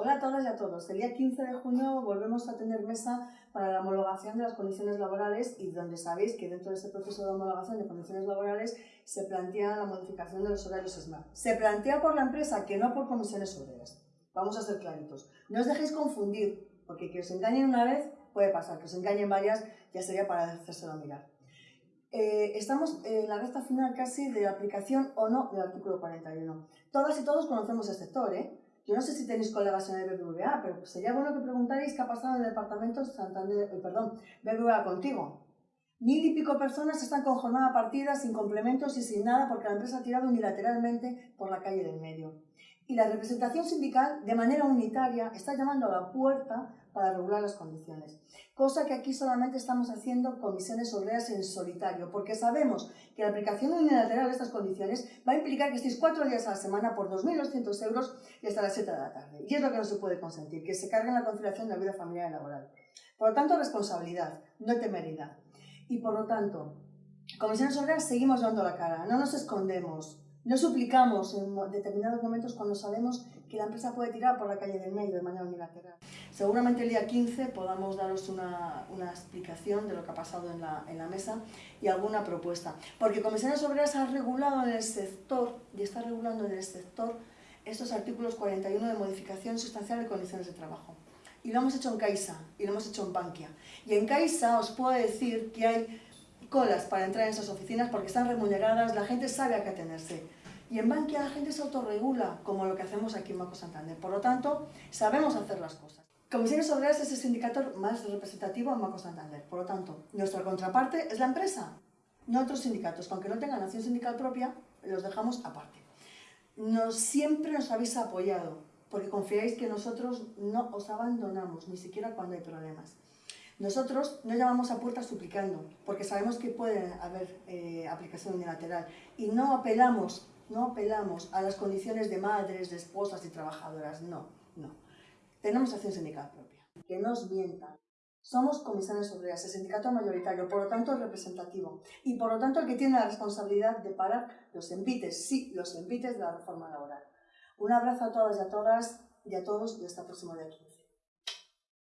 Hola a todas y a todos. El día 15 de junio volvemos a tener mesa para la homologación de las condiciones laborales y donde sabéis que dentro de ese proceso de homologación de condiciones laborales se plantea la modificación de los horarios SMART. Se plantea por la empresa que no por comisiones obreras. Vamos a ser claritos. No os dejéis confundir, porque que os engañen una vez puede pasar, que os engañen varias ya sería para hacérselo mirar. Eh, estamos en la recta final casi de aplicación o no del artículo 41. Todas y todos conocemos el sector, ¿eh? Yo no sé si tenéis colegas en el BBVA, pero sería bueno que preguntarais qué ha pasado en el departamento Santander, eh, perdón, BBVA contigo. Mil y pico personas están con jornada partida, sin complementos y sin nada porque la empresa ha tirado unilateralmente por la calle del medio. Y la representación sindical, de manera unitaria, está llamando a la puerta para regular las condiciones. Cosa que aquí solamente estamos haciendo comisiones obreras en solitario, porque sabemos que la aplicación unilateral de estas condiciones va a implicar que estéis cuatro días a la semana por 2.200 euros y hasta las 7 de la tarde. Y es lo que no se puede consentir, que se cargue la conciliación de la vida familiar y laboral. Por lo tanto, responsabilidad, no temeridad. Y por lo tanto, comisiones obreras seguimos dando la cara, no nos escondemos, no suplicamos en determinados momentos cuando sabemos que la empresa puede tirar por la calle del medio de manera unilateral. Seguramente el día 15 podamos daros una, una explicación de lo que ha pasado en la, en la, mesa y alguna propuesta. Porque Comisiones Obreras ha regulado en el sector, y está regulando en el sector, estos artículos 41 de modificación sustancial de condiciones de trabajo. Y lo hemos hecho en Caixa y lo hemos hecho en Bankia. Y en Caixa os puedo decir que hay colas para entrar en esas oficinas porque están remuneradas, la gente sabe a qué atenerse. Y en Bankia la gente se autorregula, como lo que hacemos aquí en Banco Santander. Por lo tanto, sabemos hacer las cosas. Comisiones Obreras es el sindicato más representativo en Banco Santander. Por lo tanto, nuestra contraparte es la empresa, no otros sindicatos. Aunque no tengan acción sindical propia, los dejamos aparte. Nos, siempre nos habéis apoyado, porque confiáis que nosotros no os abandonamos, ni siquiera cuando hay problemas. Nosotros no llamamos a puertas suplicando, porque sabemos que puede haber eh, aplicación unilateral y no apelamos, no apelamos a las condiciones de madres, de esposas y trabajadoras, no, no. Tenemos acción sindical propia. Que nos mientan. Somos comisiones obreras, el sindicato mayoritario, por lo tanto representativo, y por lo tanto el que tiene la responsabilidad de parar los envites, sí, los envites de la reforma laboral. Un abrazo a todas y a todas y a todos y hasta el próximo día 15.